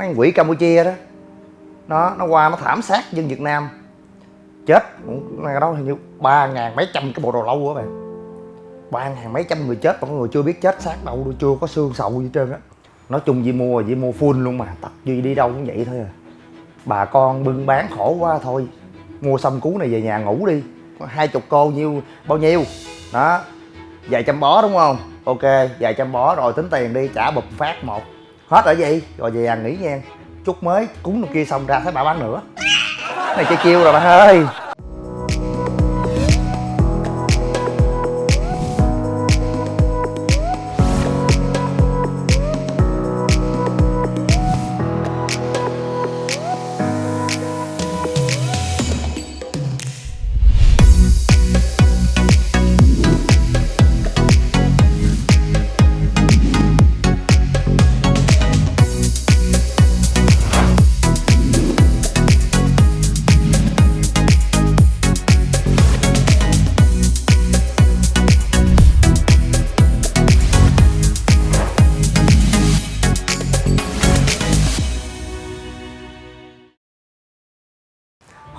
mấy con quỷ campuchia đó. Nó nó qua, nó thảm sát dân việt nam. Chết. Ngày đó hình như ba ngàn mấy trăm cái bộ đồ lâu á bạn. Ba ngàn mấy trăm người chết, mà có người chưa biết chết xác đâu, chưa có xương sầu gì trơn á. Nói chung gì mua gì mua full luôn mà, tập Duy đi đâu cũng vậy thôi à. Bà con bưng bán khổ quá thôi. Mua xong cú này về nhà ngủ đi. Hai chục cô nhiêu, bao nhiêu? Đó. Vài trăm bó đúng không? Ok, vài trăm bó rồi tính tiền đi, trả bụp phát một hết ở gì? Rồi về nhà nghỉ nha. Chút mới, cúng kia xong ra thấy bà bán nữa. Này chơi chiêu rồi bạn ơi.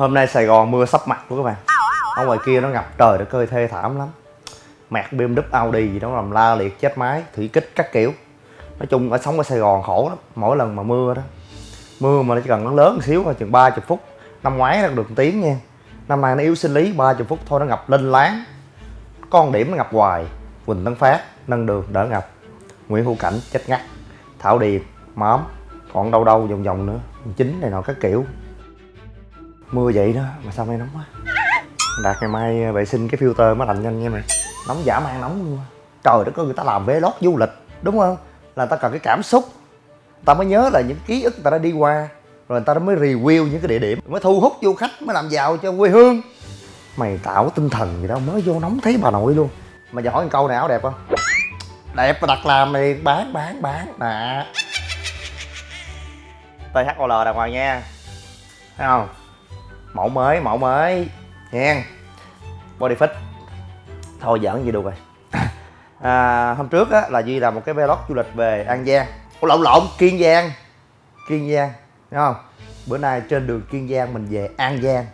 Hôm nay sài gòn mưa sắp mặt của các bạn. Ở ngoài kia nó ngập trời, nó cơi thê thảm lắm. Mẹt bmw audi gì đó làm la liệt chết máy, thủy kích các kiểu. Nói chung ở sống ở sài gòn khổ lắm, mỗi lần mà mưa đó. Mưa mà nó chỉ cần nó lớn một xíu thôi, chừng 30 phút. Năm ngoái nó được một tiếng nha. Năm nay nó yếu sinh lý 30 phút thôi nó ngập linh láng. Con điểm nó ngập hoài, quỳnh tấn phát, nâng đường đỡ ngập. Nguyễn hữu cảnh chết ngắt. Thảo điền, móm, còn đâu đâu vòng vòng nữa. Chính này nọ các kiểu mưa vậy đó, mà sao nay nóng quá? Đạt ngày mai à, vệ sinh cái filter mới lạnh nhanh nha mày. Nóng giả mang nóng luôn trời đất ơi, người ta làm vlog du lịch, đúng không? Là người ta cần cái cảm xúc. Ta mới nhớ là những ký ức người ta đã đi qua, rồi người ta mới review những cái địa điểm, mới thu hút du khách, mới làm giàu cho quê hương. Mày tạo tinh thần gì đâu, mới vô nóng thấy bà nội luôn. Mà giờ hỏi câu này áo đẹp không? Đẹp mà đặt làm này, bán bán bán, nè. THOL đàng hoàng nha. Thấy không? Mẫu mới mẫu mới. Nha. Body fit. Thôi giỡn gì được rồi. À, hôm trước á, là duy làm một cái vlog du lịch về an giang. Ủa, lộn lộn kiên giang. Kiên giang đúng không? Bữa nay trên đường kiên giang mình về an giang.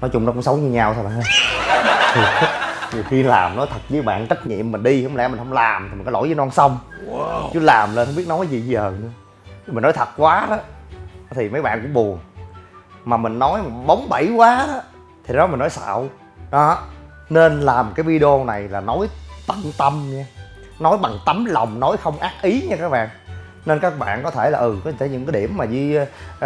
Nói chung nó cũng xấu như nhau thôi bạn ơi nhiều khi làm nói thật với bạn trách nhiệm mình đi không lẽ mình không làm thì mình có lỗi với non sông. Wow. chứ làm lên không biết nói gì giờ nữa. Mình nói thật quá đó thì mấy bạn cũng buồn mà mình nói mà bóng bẩy quá đó thì đó mình nói xạo. Đó nên làm cái video này là nói tận tâm nha. Nói bằng tấm lòng nói không ác ý nha các bạn. Nên các bạn có thể là ừ có thể những cái điểm mà di uh, uh,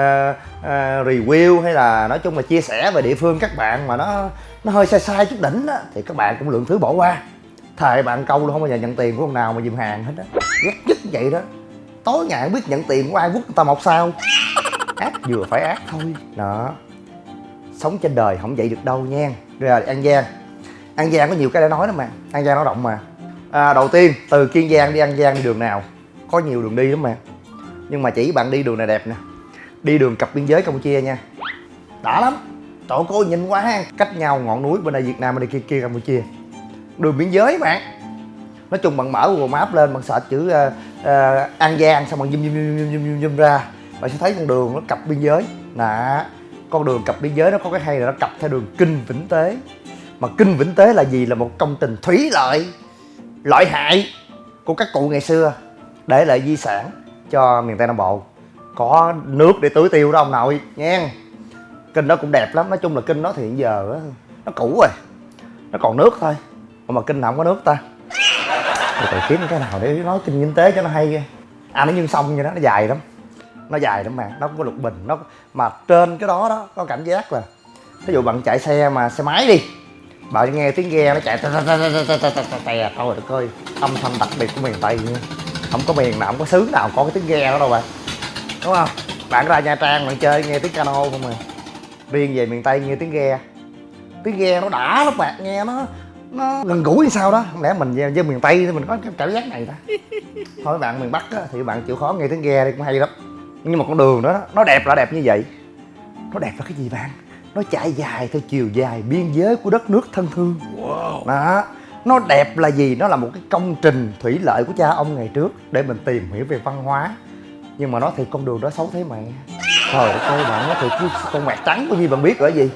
review hay là nói chung là chia sẻ về địa phương các bạn mà nó nó hơi sai sai chút đỉnh đó thì các bạn cũng lượng thứ bỏ qua. Thề bạn câu luôn không bao giờ nhận tiền của ông nào mà dùm hàng hết á. Ghét nhất vậy đó. Tối ngày không biết nhận tiền của ai quốc người ta một sao ác vừa phải ác thôi. Đó. Sống trên đời không vậy được đâu nha. Rồi à, an giang. An giang có nhiều cái để nói lắm mà. An giang nó rộng mà. À, đầu tiên từ kiên giang đi an giang đi đường nào có nhiều đường đi lắm mà. Nhưng mà chỉ bạn đi đường này đẹp nè. Đi đường cặp biên giới campuchia nha. Đã lắm. Trời cô nhìn quá ha. Cách nhau ngọn núi bên đây việt nam bên đây kia kia campuchia. Đường biên giới bạn. Nói chung bạn mở google map lên bạn sợ chữ uh, uh, an giang xong bạn zoom zoom zoom zoom zoom, zoom ra bạn sẽ thấy con đường nó cặp biên giới. Nè, con đường cặp biên giới nó có cái hay là nó cặp theo đường kinh vĩnh tế. Mà kinh vĩnh tế là gì? Là một công trình thủy lợi lợi hại của các cụ ngày xưa, để lại di sản cho miền tây nam bộ. Có nước để tưới tiêu đó ông nội nha kinh đó cũng đẹp lắm. Nói chung là kinh đó thì hiện giờ nó cũ rồi. Nó còn nước thôi. Mà kinh nào không có nước ta? Rồi phải kiếm cái nào để nói kinh kinh tế cho nó hay à nó như sông vậy đó, nó dài lắm nó dài lắm mà nó không có lục bình nó mà trên cái đó đó có cảm giác là ví dụ bạn chạy xe mà xe máy đi bạn nghe tiếng ghe nó chạy tè thôi được ơi âm thanh đặc biệt của miền tây nha không có miền nào không có xứ nào có cái tiếng ghe đó đâu bạn. Đúng không? Bạn ra nha trang bạn chơi nghe tiếng cano không à. Riêng về miền tây nghe tiếng ghe. Tiếng ghe nó đã lắm bạn nghe nó nó gần gũi sao đó. Không lẽ mình với miền tây thì mình có cái cảm giác này ta? Thôi bạn miền bắc á, thì bạn chịu khó nghe tiếng ghe đi cũng hay lắm nhưng mà con đường đó nó đẹp là đẹp như vậy. Nó đẹp là cái gì bạn? Nó chạy dài theo chiều dài biên giới của đất nước thân thương. Wow. đó nó đẹp là gì? Nó là một cái công trình thủy lợi của cha ông ngày trước để mình tìm hiểu về văn hóa. Nhưng mà nói thiệt con đường đó xấu thế mẹ. Trời ơi bạn nói thiệt chứ con mẹt trắng có gì bạn biết ở gì?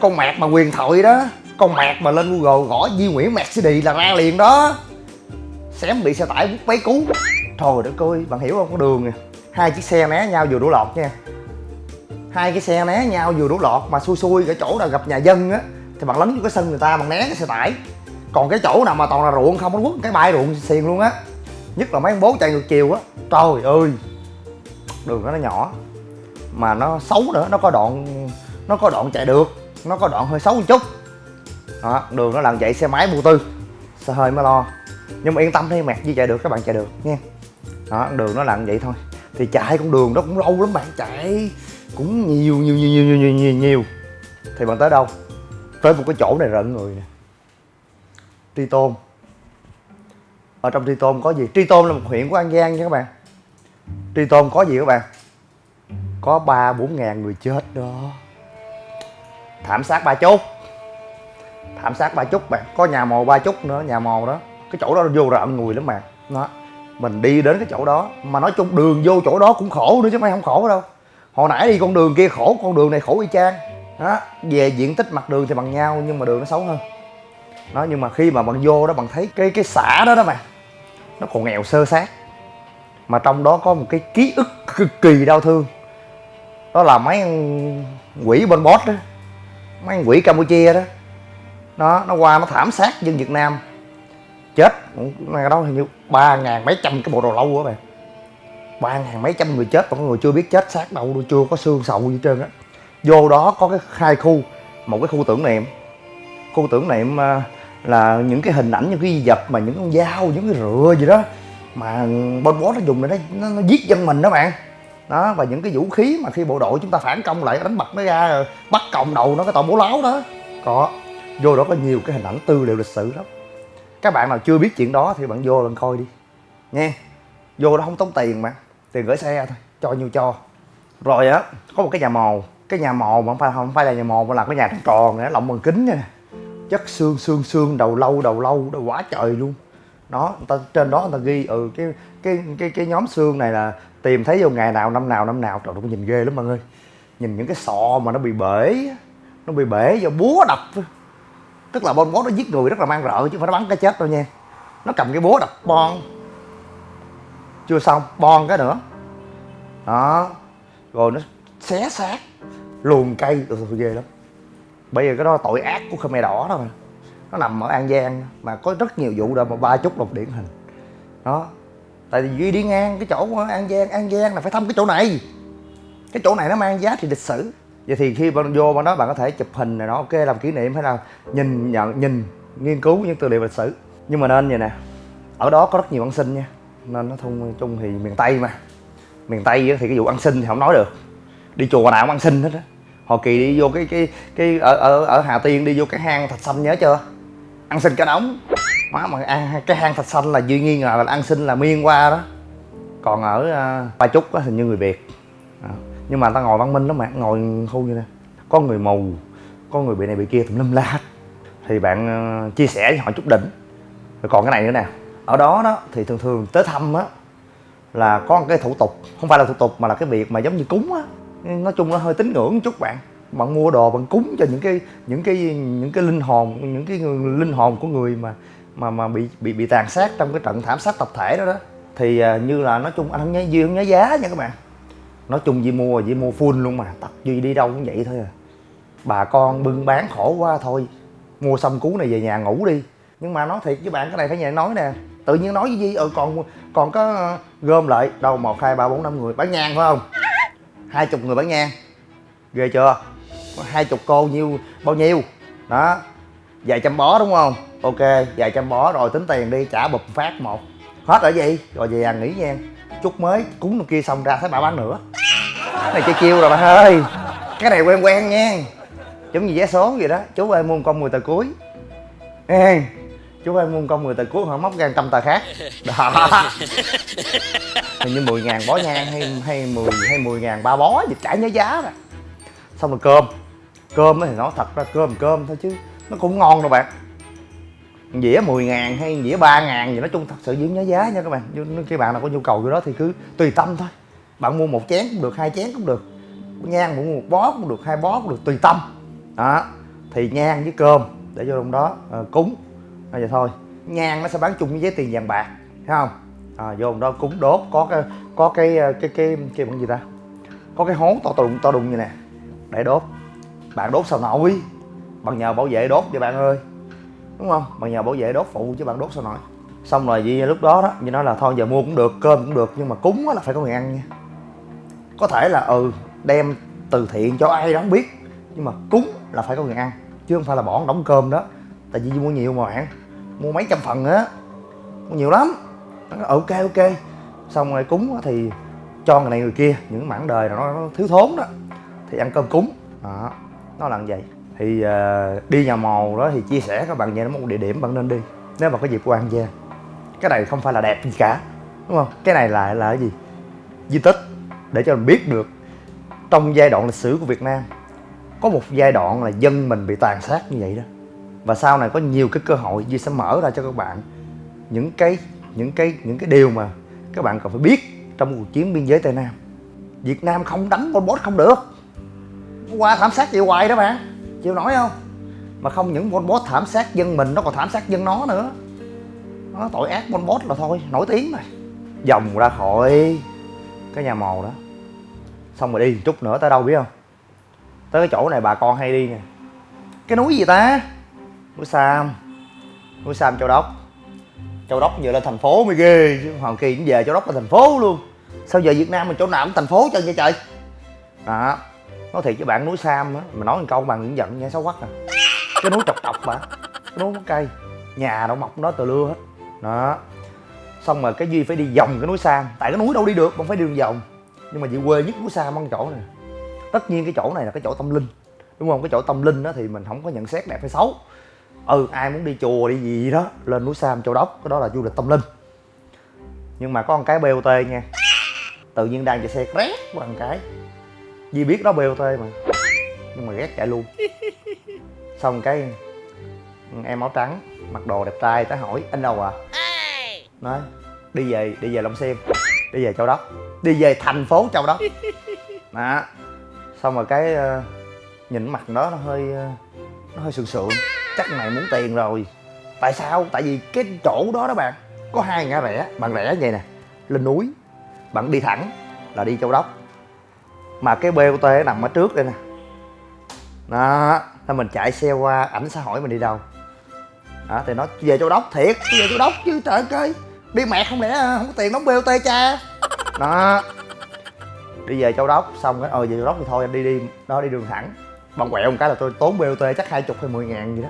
Con mẹt mà quyền thoại đó con mẹt mà lên google gõ Di Nguyễn Mercedes là ra liền đó. Xém bị xe tải vút váy cứu. Trời đất ơi bạn hiểu không? Con đường nè hai chiếc xe né nhau vừa đủ lọt nha. Hai cái xe né nhau vừa đủ lọt mà xui xui cái chỗ nào gặp nhà dân á thì bạn lấn vô cái sân người ta bạn né cái xe tải. Còn cái chỗ nào mà toàn là ruộng không nó quất cái bãi ruộng xiền luôn á. Nhất là mấy ông bố chạy ngược chiều á. Trời ơi đường đó nó nhỏ mà nó xấu nữa nó có đoạn nó có đoạn chạy được nó có đoạn hơi xấu một chút. Đó, đường nó làm chạy xe máy vô tư xe hơi mới lo. Nhưng mà yên tâm đi mẹt gì chạy được các bạn chạy được nha. Đó đường nó làm vậy thôi thì chạy con đường đó cũng lâu lắm bạn chạy cũng nhiều nhiều nhiều nhiều nhiều nhiều, nhiều. thì bạn tới đâu? Tới một cái chỗ này rợn người nè. Tri tôn. Ở trong tri tôn có gì? Tri tôn là một huyện của an giang nha các bạn. Tri tôn có gì các bạn? Có ba bốn ngàn người chết đó. Thảm sát ba chốt thảm sát ba chút bạn. Có nhà mồ ba chút nữa nhà mồ đó. Cái chỗ đó vô rợn người lắm bạn. Đó mình đi đến cái chỗ đó, mà nói chung đường vô chỗ đó cũng khổ nữa chứ mấy không khổ đâu. Hồi nãy đi con đường kia khổ, con đường này khổ y chang. Đó, về diện tích mặt đường thì bằng nhau, nhưng mà đường nó xấu hơn. Đó, nhưng mà khi mà bạn vô đó bạn thấy cái cái xã đó đó mà, nó còn nghèo sơ sát. Mà trong đó có một cái ký ức cực kỳ đau thương. Đó là mấy quỷ bên bót đó, mấy quỷ campuchia đó. Nó nó qua nó thảm sát dân việt nam chết. Cái đó hình như ba ngàn mấy trăm cái bộ đồ lâu á bạn ba ngàn mấy trăm người chết mà có người chưa biết chết xác đâu chưa có xương sầu gì trơn á. Vô đó có cái hai khu một cái khu tưởng niệm. Khu tưởng niệm à, là những cái hình ảnh những cái di vật mà những con dao những cái rựa gì đó mà bên bó nó dùng để nó, nó, nó giết dân mình đó bạn. Đó và những cái vũ khí mà khi bộ đội chúng ta phản công lại đánh bật nó ra rồi bắt còng đầu nó cái tội bố láo đó. Có. Vô đó có nhiều cái hình ảnh tư liệu lịch sử lắm các bạn nào chưa biết chuyện đó thì bạn vô lần coi đi. Nha. Vô đó không tốn tiền mà. Tiền gửi xe thôi. Cho nhiêu cho. Rồi á có một cái nhà mồ. Cái nhà mồ mà không phải không phải là nhà mồ mà là cái nhà tròn tròn này lộng bằng kính nha chất xương xương xương đầu lâu đầu lâu đầu quá trời luôn. Đó người ta trên đó người ta ghi ừ cái cái cái cái nhóm xương này là tìm thấy vô ngày nào năm nào năm nào. Trời cũng nhìn ghê lắm mọi người, nhìn những cái sọ mà nó bị bể nó bị bể do búa đập tức là bon bó nó giết người rất là mang rợ chứ không phải nó bắn cái chết đâu nha. Nó cầm cái búa đập bon chưa xong bon cái nữa. Đó. Rồi nó xé xác luồn cây. Ừ, ghê lắm. Bây giờ cái đó là tội ác của khmer đỏ đó mà. Nó nằm ở an giang mà có rất nhiều vụ đâu mà ba chút lục điển hình. Đó. Tại vì duy đi ngang cái chỗ an giang an giang là phải thăm cái chỗ này. Cái chỗ này nó mang giá trị lịch sử vậy thì khi bạn vô bạn đó bạn có thể chụp hình này nó ok làm kỷ niệm hay là nhìn nhận nhìn nghiên cứu những tư liệu lịch sử. Nhưng mà nên vậy nè ở đó có rất nhiều ăn xin nha. Nên nó thông chung thì miền tây mà. Miền tây thì cái vụ ăn xin thì không nói được. Đi chùa nào cũng ăn xin hết á. Họ kỳ đi vô cái cái cái ở ở ở hà tiên đi vô cái hang thạch xanh nhớ chưa? Ăn xin cả đống má mà ăn cái hang thạch xanh là duy nghi ngờ là ăn xin là miên qua đó. Còn ở uh, ba chúc á hình như người việt. À nhưng mà ta ngồi văn minh lắm mà ngồi khu như nè. Có người mù, có người bị này bị kia tùm lum la thì bạn ờ, chia sẻ với họ chút đỉnh. Rồi còn cái này nữa nè. Ở đó đó, thì thường thường tới thăm á, là có một cái thủ tục. Không phải là thủ tục mà là cái việc mà giống như cúng á. Nói chung nó hơi tín ngưỡng một chút bạn. Bạn mua đồ, bạn cúng cho những cái những cái những cái linh hồn, những cái linh hồn của người mà mà mà bị bị bị tàn sát trong cái trận thảm sát tập thể đó đó. Thì ờ, như là nói chung anh không nhớ, duy không nhớ giá nha các bạn nói chung Di mua Di mua full luôn mà, tập Duy đi đâu cũng vậy thôi à. Bà con bưng bán khổ quá thôi, mua xong cú này về nhà ngủ đi. Nhưng mà nói thiệt với bạn, cái này phải nhà nói nè. Tự nhiên nói với Di ừ còn còn có ờ, gom lại. Đâu, một, hai, ba, bốn, năm người. Bán nhang phải không? Hai chục người bán nhang. Ghê chưa? Hai chục cô nhiêu, bao nhiêu? Đó. Vài trăm bó đúng không? Ok, vài trăm bó rồi tính tiền đi, trả bụp phát một. Hết ở gì rồi về nhà nghỉ nha. Chút mới cúng kia xong ra thấy bà bán nữa cái này chơi chiêu rồi bạn ơi. Cái này quen quen nha. Giống như vé số vậy đó. Chú ơi mua một con 10 tờ cuối. Ê, chú ơi mua một con 10 tờ cuối họ móc ra trăm tờ khác. Đó. Hình như 10 ngàn bó nhang hay hay 10 hay 10 ngàn ba bó gì chả nhớ giá rồi xong rồi cơm. Cơm thì nói thật ra cơm cơm thôi chứ nó cũng ngon đâu bạn. Dĩa 10 ngàn hay dĩa 3 ngàn gì nói chung thật sự giữ nhớ giá nha các bạn. Nếu các bạn nào có nhu cầu cái đó thì cứ tùy tâm thôi bạn mua một chén cũng được hai chén cũng được. Nhang mua một bó cũng được hai bó cũng được tùy tâm. Đó thì nhang với cơm để vô trong đó. À, cúng. À, vậy thôi. Nhang nó sẽ bán chung với giấy tiền vàng bạc thấy không? À, vô trong đó cúng đốt có cái có cái ờ, cái cái cái, cái bằng gì ta? Có cái hố to đùng to đùng như nè để đốt. Bạn đốt sao nổi? Bằng nhờ bảo vệ đốt vậy bạn ơi. Đúng không? Bằng nhờ bảo vệ đốt phụ chứ bạn đốt sao nổi? Xong rồi vì lúc đó đó như nói là thôi giờ mua cũng được cơm cũng được nhưng mà cúng là phải có người ăn nha có thể là ừ đem từ thiện cho ai đó không biết nhưng mà cúng là phải có người ăn chứ không phải là bỏ đóng cơm đó. Tại vì mua nhiều mà bạn mua mấy trăm phần á mua nhiều lắm. Ok ok. Xong rồi cúng thì cho người này người kia những mảng đời nào nó, nó thiếu thốn đó thì ăn cơm cúng. Đó nó là như vậy. Thì uh, đi nhà màu đó thì chia sẻ các bạn về nó một địa điểm bạn nên đi nếu mà có dịp qua an giang. Cái này không phải là đẹp gì cả đúng không? Cái này là là cái gì? Di tích để cho mình biết được trong giai đoạn lịch sử của Việt Nam, có một giai đoạn là dân mình bị tàn sát như vậy đó. Và sau này có nhiều cái cơ hội Duy sẽ mở ra cho các bạn những cái những cái những cái điều mà các bạn cần phải biết trong cuộc chiến biên giới Tây Nam. Việt Nam không đánh Pol Pot không được. Qua thảm sát chịu hoài đó bạn chịu nổi không? Mà không những Pol Pot thảm sát dân mình, nó còn thảm sát dân nó nữa. Nó tội ác Pol Pot là thôi, nổi tiếng rồi. Vòng ra khỏi cái nhà mồ đó. Xong rồi đi chút nữa tới đâu biết không? Tới cái chỗ này bà con hay đi nè. Cái núi gì ta? Núi sam. Núi sam châu đốc. Châu đốc giờ lên thành phố mới ghê chứ, hoàng kỳ cũng về châu đốc là thành phố luôn. Sao giờ việt nam mình chỗ nào cũng thành phố chân vậy trời? Đó, nói thiệt với bạn núi sam á, mà nói một câu bằng những giận nghe xấu quắc à. Cái núi trọc trọc mà cái núi có cây, nhà đâu mọc đó từ lưa hết. Đó xong rồi cái duy phải đi vòng cái núi sam. Tại cái núi đâu đi được không phải đi đường vòng. Nhưng mà chị quê nhất núi sam, ăn chỗ này. Tất nhiên cái chỗ này là cái chỗ tâm linh. Đúng không? Cái chỗ tâm linh đó thì mình không có nhận xét đẹp hay xấu. Ừ ai muốn đi chùa đi gì đó, lên núi sam châu đốc, cái đó là du lịch tâm linh. Nhưng mà có một cái bot nha tự nhiên đang chạy xe rét qua một cái. Duy biết đó bot mà. Nhưng mà ghét chạy luôn. Xong cái em áo trắng, mặc đồ đẹp trai tới hỏi, anh đâu à? Nói đi về đi về long xuyên đi về châu đốc đi về thành phố châu đốc. Đó. Xong rồi cái uh, nhìn mặt đó nó hơi uh, nó hơi sượng sượng. Chắc này muốn tiền rồi. Tại sao? Tại vì cái chỗ đó đó bạn có hai ngã rẽ. Bạn rẽ vậy nè lên núi bạn đi thẳng là đi châu đốc. Mà cái bot nằm ở trước đây nè. Đó thì mình chạy xe qua ảnh sẽ hỏi mình đi đâu. Đó thì nó về châu đốc thiệt về châu đốc chứ trời ơi đi mẹ không lẽ ờ, không có tiền đóng bot cha? Đó. Đi về châu đốc xong cái ờ về châu đốc thì thôi anh đi đi đó đi đường thẳng. Bằng quẹo một cái là tôi tốn bot chắc hai chục hay mười ngàn gì đó.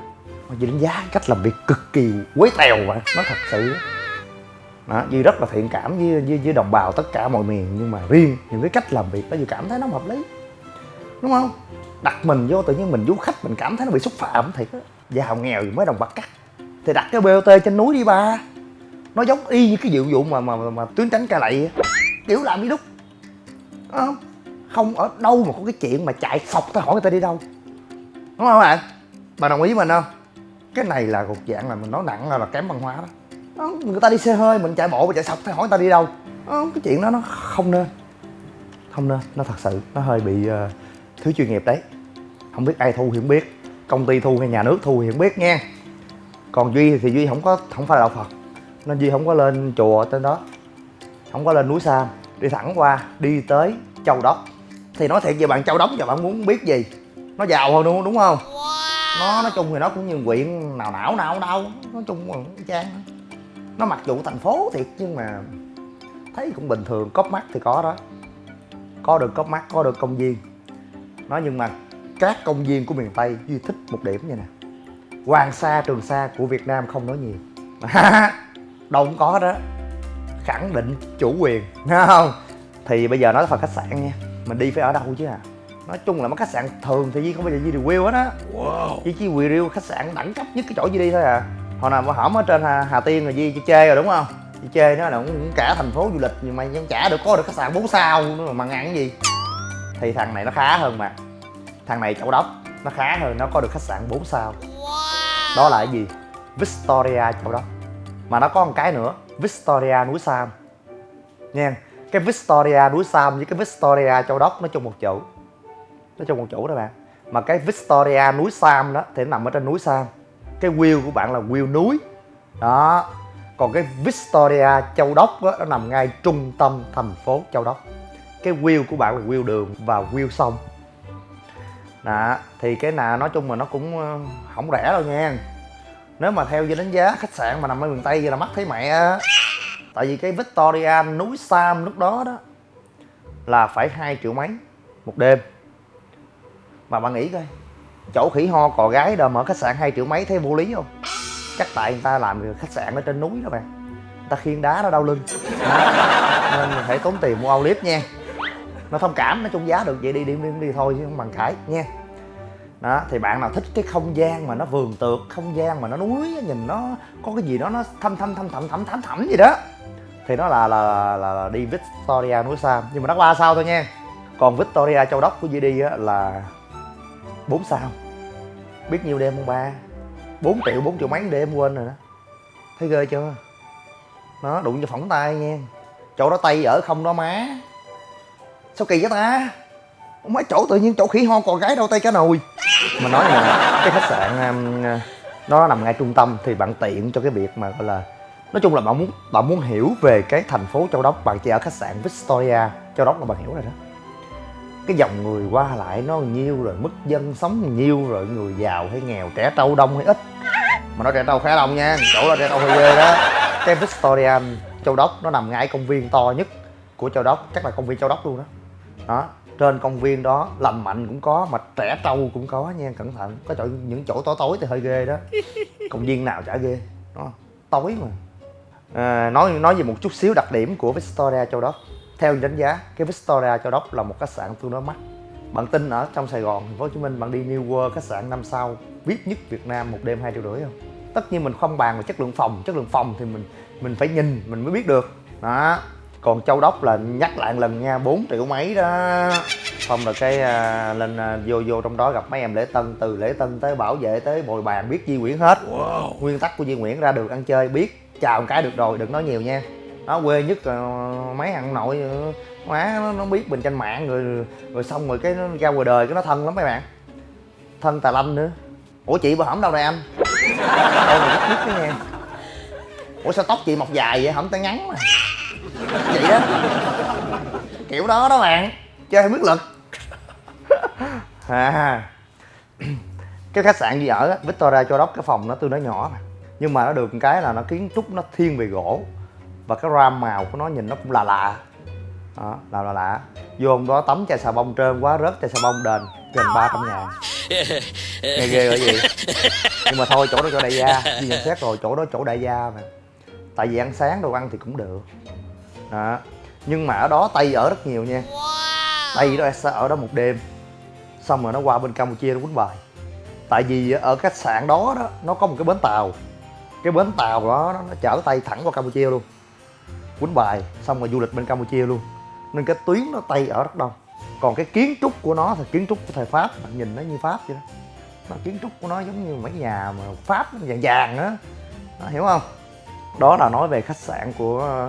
Mà vì đánh giá cách làm việc cực kỳ quấy tèo vậy nó thật sự. Đó Duy rất là thiện cảm với, với với đồng bào tất cả mọi miền nhưng mà riêng những cái cách làm việc đó Duy cảm thấy nó hợp lý. Đúng không? Đặt mình vô tự nhiên mình du khách mình cảm thấy nó bị xúc phạm thiệt á. Giàu nghèo gì mới đồng bạc cắt. Thì đặt cái bot trên núi đi ba nó giống y như cái vụ vụ mà mà mà, mà tuyến tránh ca lậy kiểu làm đi đúc không không ở đâu mà có cái chuyện mà chạy sọc tới hỏi người ta đi đâu. Đúng không bạn? Bạn đồng ý với mình không? Cái này là một dạng là mình nói nặng là, là kém văn hóa đó. Không, người ta đi xe hơi mình chạy bộ mà chạy sọc tới hỏi người ta đi đâu. Không, cái chuyện đó nó không nên. Không nên nó thật sự nó hơi bị uh, thiếu chuyên nghiệp đấy. Không biết ai thu thì không biết công ty thu hay nhà nước thu thì không biết nha. Còn duy thì duy không có không phải là đạo phật nên duy không có lên chùa trên đó. Không có lên núi sam. Đi thẳng qua đi tới châu đốc. Thì nói thiệt về bạn châu đốc giờ bạn muốn biết gì? Nó giàu hơn đúng đúng không? Nó nói chung thì nó cũng như quyện nào não nào đâu. Nói chung là trang nó mặc dù thành phố thiệt nhưng mà thấy cũng bình thường cóp mắt thì có đó. Có được cóp mắt có được công viên. Nói nhưng mà các công viên của miền tây duy thích một điểm như nè. Hoàng sa trường sa của việt nam không nói nhiều đâu cũng có đó khẳng định chủ quyền nghe không? Thì bây giờ nói phần khách sạn nha. Mình đi phải ở đâu chứ à? Nói chung là mấy khách sạn thường thì Di không bao giờ Di review hết á. Wow. Di chỉ review khách sạn đẳng cấp nhất cái chỗ Di đi thôi à. Hồi nào mà hổm ở trên Hà, Hà Tiên rồi Di chỉ chê rồi đúng không? Di chê nó là cũng cả thành phố du lịch nhưng mà vẫn chả được có được khách sạn 4 sao nữa mà ngăn cái gì. Thì thằng này nó khá hơn mà. Thằng này châu đốc nó khá hơn nó có được khách sạn 4 sao. Wow. đó là cái gì? Victoria châu đốc mà nó có một cái nữa Victoria núi Sam. Nha cái Victoria núi Sam với cái Victoria Châu Đốc nó chung một chỗ. Nó chung một chỗ đó bạn. Mà cái Victoria núi Sam đó thì nó nằm ở trên núi Sam. Cái wheel của bạn là wheel núi. Đó. Còn cái Victoria Châu Đốc đó, nó nằm ngay trung tâm thành phố Châu Đốc. Cái wheel của bạn là wheel đường và wheel sông. Đó. Thì cái nào nói chung là nó cũng ờ, không rẻ đâu nha nếu mà theo như đánh giá khách sạn mà nằm ở miền tây vậy là mắc thấy mẹ. Tại vì cái victoria núi sam lúc đó đó là phải hai triệu mấy một đêm. Mà bạn nghĩ coi chỗ khỉ ho cò gái đâu mở khách sạn hai triệu mấy thấy vô lý không? Chắc tại người ta làm khách sạn ở trên núi đó bạn. Người ta khiên đá nó đau lưng. Đó. nên mình phải tốn tiền mua ao clip nha. Nó thông cảm nó chung giá được vậy đi đi đi, đi thôi chứ không bằng cãi nha đó thì bạn nào thích cái không gian mà nó vườn tược không gian mà nó núi nhìn nó có cái gì đó nó thâm thâm thâm thẳm thẳm thẳm thẳm gì đó thì nó là là, là, là, đi Victoria núi Sam. Nhưng mà nó ba sao thôi nha. Còn Victoria châu đốc của đi á là 4 sao. Biết nhiêu đêm không ba? 4 triệu 4 triệu mấy đêm quên rồi đó. Thấy ghê chưa? Nó đụng cho phỏng tay nha. Chỗ đó tay ở không đó má. Sao kỳ vậy ta? Mấy chỗ tự nhiên chỗ khỉ ho còn gái đâu tay cá nồi. Mà nói là cái khách sạn um, nó nằm ngay trung tâm thì bạn tiện cho cái việc mà, gọi là, nói chung là bạn muốn bạn muốn hiểu về cái thành phố châu đốc. Bạn chỉ ở khách sạn victoria, châu đốc là bạn hiểu rồi đó. Cái dòng người qua lại nó nhiêu rồi, mức dân sống nhiêu rồi, người giàu hay nghèo, trẻ trâu đông hay ít. Mà nói trẻ trâu khá đông nha, chỗ là trẻ trâu hơi ghê đó. Cái victoria, châu đốc nó nằm ngay công viên to nhất của châu đốc, chắc là công viên châu đốc luôn đó. Đó trên công viên đó lành mạnh cũng có mà trẻ trâu cũng có nha cẩn thận. Có chỗ những chỗ tối tối thì hơi ghê đó. Công viên nào chả ghê đó tối mà. À, nói nói về một chút xíu đặc điểm của Victoria Châu Đốc. Theo đánh giá cái Victoria Châu Đốc là một khách sạn tương đối mắc. Bạn tin ở trong Sài Gòn thành phố Hồ Chí Minh bạn đi New World khách sạn năm sao VIP nhất Việt Nam một đêm hai triệu rưỡi không? Tất nhiên mình không bàn về chất lượng phòng chất lượng phòng thì mình mình phải nhìn mình mới biết được. Đó còn châu đốc là nhắc lại lần nha 4 triệu mấy đó. Xong rồi cái à, lên à, vô vô trong đó gặp mấy em lễ tân từ lễ tân tới bảo vệ tới bồi bàn biết di nguyễn hết. Wow. nguyên tắc của di nguyễn ra được ăn chơi biết chào một cái được rồi đừng nói nhiều nha. Nó quê nhất là mấy thằng nội má nó, nó biết mình trên mạng rồi rồi xong rồi cái nó ra ngoài đời cái nó thân lắm mấy bạn. Thân tà lâm nữa. Ủa chị bà hổng đâu rồi anh? Rất biết nha ủa sao tóc chị mọc dài vậy? Hổng tay ngắn mà vậy đó kiểu đó đó bạn. Chơi biết lực. À. Cái khách sạn gì ở Victoria cho đốc cái phòng nó tương đối nhỏ mà. Nhưng mà nó được một cái là nó kiến trúc nó thiên về gỗ. Và cái ram màu của nó nhìn nó cũng là lạ. Đó, là là lạ. Vô hôm đó tắm chai xà bông trơn quá rớt chai xà bông đền gần ba trăm ngàn. Nghe ghê rồi gì nhưng mà thôi chỗ đó chỗ đại gia. Đi nhận xét rồi chỗ đó chỗ đại gia mà. Tại vì ăn sáng đồ ăn thì cũng được đó. Nhưng mà ở đó tây ở rất nhiều nha. Tây đó sẽ ở đó một đêm. Xong rồi nó qua bên campuchia nó quýnh bài. Tại vì ở khách sạn đó đó nó có một cái bến tàu. Cái bến tàu đó nó chở tay thẳng qua campuchia luôn. Quýnh bài xong rồi du lịch bên campuchia luôn. Nên cái tuyến nó tây ở rất đông. Còn cái kiến trúc của nó thì kiến trúc của thời pháp bạn nhìn nó như pháp vậy đó. Nó kiến trúc của nó giống như mấy nhà mà pháp vàng vàng á. Hiểu không? Đó là nói về khách sạn của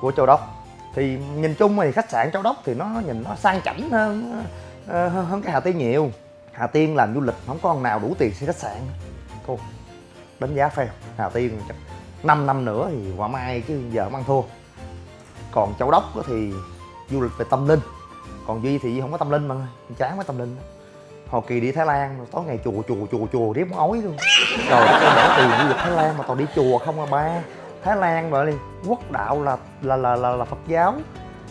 của châu đốc. Thì nhìn chung thì khách sạn châu đốc thì nó nhìn nó sang chảnh hơn ờ, hơn, hơn cái hà tiên nhiều. Hà tiên làm du lịch không có con nào đủ tiền xây khách sạn. Thôi đánh giá fail. Hà tiên chắc 5 năm nữa thì quả mai chứ giờ không ăn thua. Còn châu đốc thì du lịch về tâm linh. Còn duy thì không có tâm linh mà chán quá tâm linh hồi kỳ đi thái lan tối ngày chùa chùa chùa chùa riết muốn ói luôn rồi tôi bỏ tiền du lịch thái lan mà toàn đi chùa không à ba thái lan vậy đi. Quốc đạo là là là là, là phật giáo.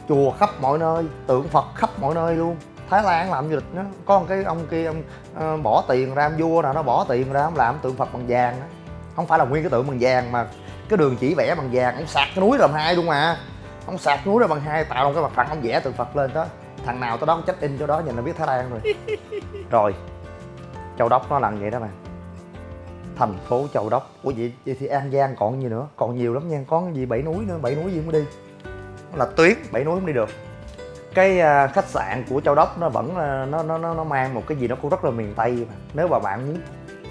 Chùa khắp mọi nơi tượng phật khắp mọi nơi luôn. Thái lan làm du lịch đó. Có một cái ông kia ông uh, bỏ tiền ra vua nào nó bỏ tiền ra ông làm tượng phật bằng vàng đó không phải là nguyên cái tượng bằng vàng mà cái đường chỉ vẽ bằng vàng. Ông sạc cái núi làm hai luôn mà ông sạc núi ra bằng hai tạo một cái mặt phẳng ông vẽ tượng phật lên đó. Thằng nào tới đó check in cho đó nhìn nó biết thái lan rồi. Rồi châu đốc nó làm vậy đó mà thành phố châu đốc. Ủa vậy, vậy thì an giang còn gì nữa? Còn nhiều lắm nha. Có gì bảy núi nữa? Bảy núi gì không đi. Là tuyến bảy núi không đi được. Cái à, khách sạn của châu đốc nó vẫn à, nó nó nó nó mang một cái gì nó cũng rất là miền tây mà. Nếu mà bạn muốn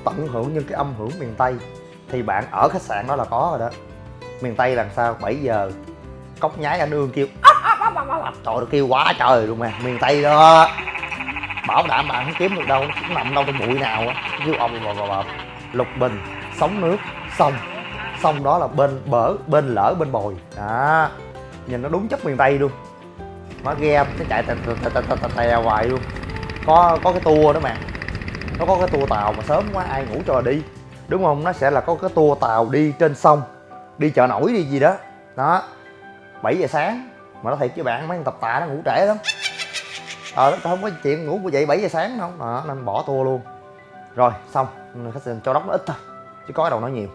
tận hưởng những cái âm hưởng miền tây thì bạn ở khách sạn đó là có rồi đó. Miền tây làm sao? 7 giờ cốc nhái anh ương kêu trời ơi kêu quá trời luôn mà miền tây đó. Bảo đảm bạn không kiếm được đâu nó cũng nằm đâu trong bụi nào á. Kêu ông bò bò bò lục bình sống nước sông. Sông đó là bên bờ bên lỡ bên bồi. Đó. Nhìn nó đúng chất miền tây luôn. Nó ghe nó chạy tè tè tè tè tè hoài luôn. Có có cái tour đó mà. Nó có cái tour tàu mà sớm quá ai ngủ cho đi. Đúng không? Nó sẽ là có cái tour tàu đi trên sông đi chợ nổi đi gì đó. Đó. 7 giờ sáng mà nó thiệt với bạn mấy thằng tập tạ nó ngủ trễ lắm. Ờ nó không có chuyện ngủ dậy 7 giờ sáng không đó, nên bỏ tour luôn rồi xong. Khách sạn cho đốc nó ít thôi chứ có đâu nói nhiều.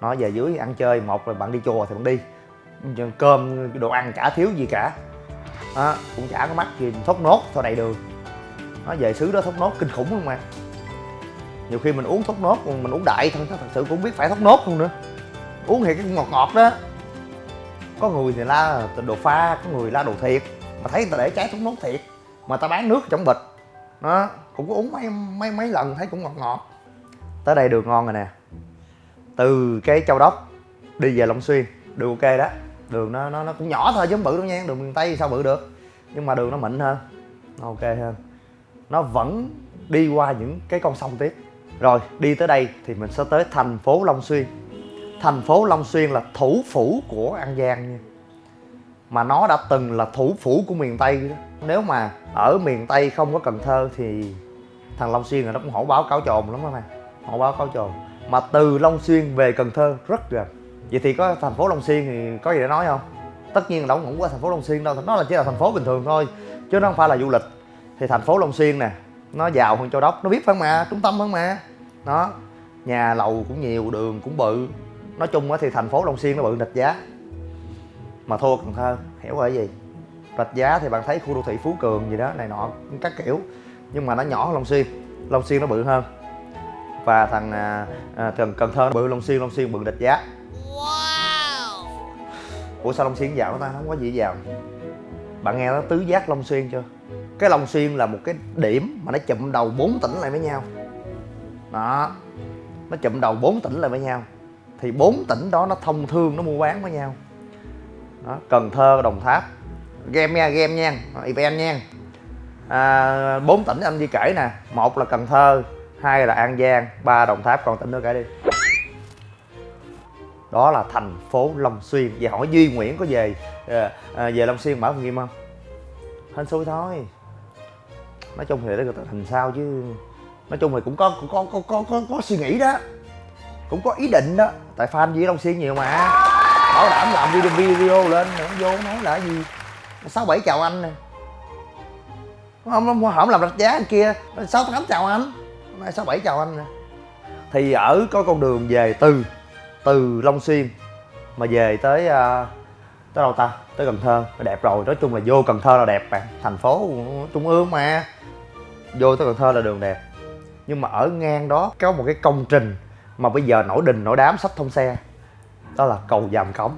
Nó về dưới ăn chơi một là bạn đi chùa thì bạn đi. Cơm đồ ăn chả thiếu gì cả. Đó, cũng chả có mắc gì thốt nốt thôi đầy đường. Nó về xứ đó thốt nốt kinh khủng luôn mà? Nhiều khi mình uống thốt nốt mình uống đại thôi thật sự cũng biết phải thốt nốt luôn nữa. Uống thì cái ngọt ngọt đó. Có người thì la đồ pha có người la đồ thiệt. Mà thấy người ta để trái thốt nốt thiệt. Mà ta bán nước trong bịch nó cũng có uống mấy mấy mấy lần thấy cũng ngọt ngọt. Tới đây đường ngon rồi nè. Từ cái châu đốc đi về long xuyên, đường ok đó. Đường nó nó nó cũng nhỏ thôi chứ không bự đâu nha, đường miền tây sao bự được. Nhưng mà đường nó mịn hơn, nó ok hơn. Nó vẫn đi qua những cái con sông tiếp. Rồi, đi tới đây thì mình sẽ tới thành phố long xuyên. Thành phố long xuyên là thủ phủ của an giang nha mà nó đã từng là thủ phủ của miền tây đó. Nếu mà ở miền tây không có cần thơ thì thằng long xuyên là nó cũng hổ báo cáo trồn lắm đó mày. Hổ báo cáo trồn mà từ long xuyên về cần thơ, rất gần. Vậy thì có thành phố long xuyên thì có gì để nói không? Tất nhiên là đâu cũng qua thành phố long xuyên đâu. Nó là chỉ là thành phố bình thường thôi, chứ nó không phải là du lịch. Thì thành phố long xuyên nè, nó giàu hơn châu đốc. Nó biết phải mà? Trung tâm hơn mà? Nó nhà lầu cũng nhiều, đường cũng bự. Nói chung thì thành phố long xuyên nó bự địch giá mà thua cần thơ hiểu rồi gì? Rạch giá thì bạn thấy khu đô thị phú cường gì đó này nọ các kiểu. Nhưng mà nó nhỏ hơn long xuyên long xuyên nó bự hơn. Và thằng à, à, cần cần thơ bự long xuyên long xuyên bự địch giá. Wow. ủa sao long xuyên giàu ta? Không có gì giàu. Bạn nghe nó tứ giác long xuyên chưa? Cái long xuyên là một cái điểm mà nó chụm đầu bốn tỉnh lại với nhau. Đó nó chụm đầu bốn tỉnh lại với nhau. Thì bốn tỉnh đó nó thông thương nó mua bán với nhau đó, cần thơ đồng tháp. Game nha game nha event nha. À, bốn tỉnh anh đi kể nè. Một là cần thơ hai là an giang ba đồng tháp. Còn tỉnh nữa kể đi. Đó là thành phố long xuyên. Và hỏi duy nguyễn có về à, à, về long xuyên mở phòng game không? Hên xui thôi. Nói chung thì nó thành sao chứ. Nói chung thì cũng có cũng có có có có, có suy nghĩ đó. Cũng có ý định đó. Tại fan với long xuyên nhiều mà bảo đảm làm video video lên không vô nói là gì? Sáu bảy chào anh nè không không không làm rạch giá anh kia. Sáu tám chào anh. Nay sáu bảy chào anh nè. Thì ở có con đường về từ từ long xuyên mà về tới uh, tới đâu ta? Tới cần thơ. Đẹp rồi nói chung là vô cần thơ là đẹp bạn. Thành phố trung ương mà. Vô tới cần thơ là đường đẹp. Nhưng mà ở ngang đó có một cái công trình mà bây giờ nổi đình nổi đám sắp thông xe đó là cầu dàm cống.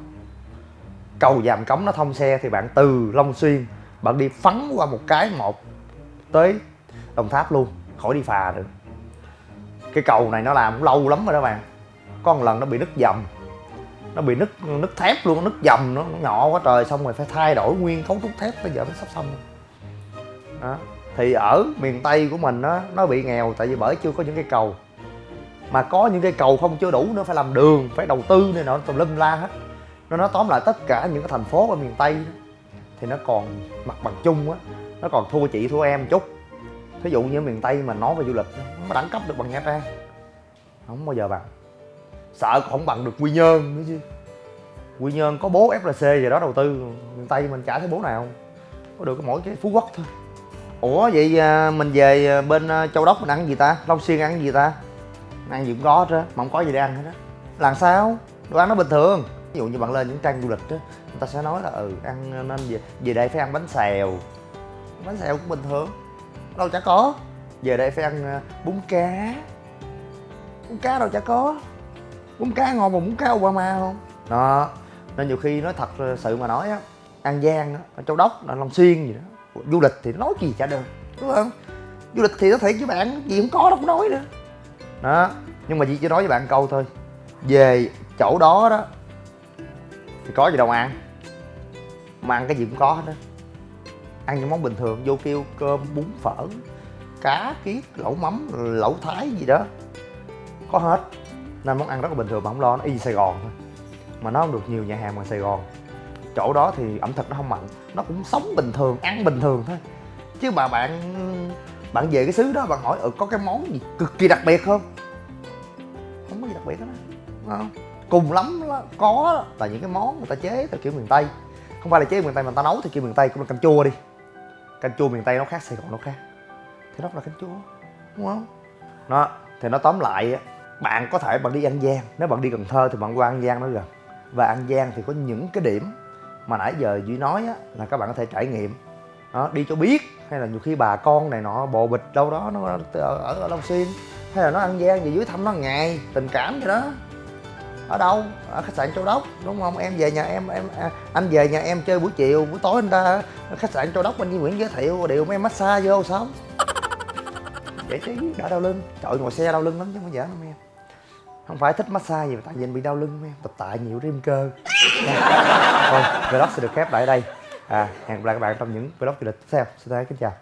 Cầu dàm cống nó thông xe thì bạn từ long xuyên bạn đi phắn qua một cái một tới đồng tháp luôn khỏi đi phà được, cái cầu này nó làm cũng lâu lắm rồi đó bạn. Có một lần nó bị nứt dầm. Nó bị nứt nứt thép luôn nứt dầm nó, nó nhỏ quá trời xong rồi phải thay đổi nguyên cấu trúc thép bây giờ nó sắp xong đó. Thì ở miền tây của mình á nó bị nghèo tại vì bởi chưa có những cái cầu mà có những cây cầu không chưa đủ nữa phải làm đường phải đầu tư này nọ tùm lum la hết. Nó nói tóm lại tất cả những cái thành phố ở miền tây đó, thì nó còn mặt bằng chung á nó còn thua chị thua em chút. Thí dụ như miền tây mà nói về du lịch nó có đẳng cấp được bằng nha trang. Không bao giờ bằng. Sợ không bằng được quy nhơn nữa chứ. Quy nhơn có bố flc gì đó đầu tư miền tây mình chả thấy bố nào. Có được mỗi cái phú quốc thôi. Ủa vậy à, mình về à, bên à, châu đốc mình ăn gì ta? Long xuyên ăn gì ta? Ăn gì cũng có hết á mà không có gì để ăn hết á. Làm sao? Đồ ăn nó bình thường. Ví dụ như bạn lên những trang du lịch á người ta sẽ nói là ừ ăn nên về, về đây phải ăn bánh xèo. Bánh xèo cũng bình thường. Đâu chả có. Về đây phải ăn ờ, bún cá. Bún cá đâu chả có. Bún cá ngon mà bún cá Obama không? Đó. Nên nhiều khi nói thật ờ, sự mà nói á an giang á châu đốc là long xuyên gì đó du lịch thì nói gì chả được đúng không? Du lịch thì nó thiệt với bạn gì cũng có đâu có nói nữa đó, nhưng mà chỉ chỉ nói với bạn câu thôi. Về chỗ đó đó, thì có gì đâu ăn. Mà ăn cái gì cũng có hết á. Ăn những món bình thường, vô kêu cơm, bún phở, cá kiết lẩu mắm, lẩu thái gì đó. Có hết. Nên món ăn rất là bình thường mà không lo, nó y sài gòn thôi. Mà nó không được nhiều nhà hàng ngoài sài gòn. Chỗ đó thì ẩm thực nó không mạnh nó cũng sống bình thường, ăn bình thường thôi. Chứ mà bạn bạn về cái xứ đó, bạn hỏi ừ có cái món gì cực kỳ đặc biệt không? Không có gì đặc biệt hết á. Đúng không? Cùng lắm là có là những cái món người ta chế theo kiểu miền tây. Không phải là chế miền tây mà người ta nấu theo kiểu miền tây, cũng là canh chua đi. Canh chua miền tây nó khác, sài gòn nó khác. Thì đó là canh chua, đúng không? Nó thì nó tóm lại bạn có thể bạn đi an giang, nếu bạn đi cần thơ thì bạn qua an giang nó gần. Và an giang thì có những cái điểm mà nãy giờ duy nói á, là các bạn có thể trải nghiệm đó, đi cho biết. Hay là nhiều khi bà con này nọ bồ bịch đâu đó nó ở, ở, ở long xuyên. Hay là nó ăn gian về dưới thăm nó ngày tình cảm gì đó. Ở đâu? Ở khách sạn châu đốc đúng không? Em về nhà em em à, anh về nhà em chơi buổi chiều buổi tối anh ta khách sạn châu đốc anh Duy Nguyễn giới thiệu điều mấy em massage vô sao? Giải trí đỡ đau lưng. Trời ngồi xe đau lưng lắm chứ không có giỡn không em. Không phải thích massage gì mà tại vì anh bị đau lưng em. Tập tạ nhiều rêm cơ. Thôi vlog sẽ được khép lại đây à hẹn gặp lại các bạn trong những vlog du lịch tiếp theo. Xin chào kính chào.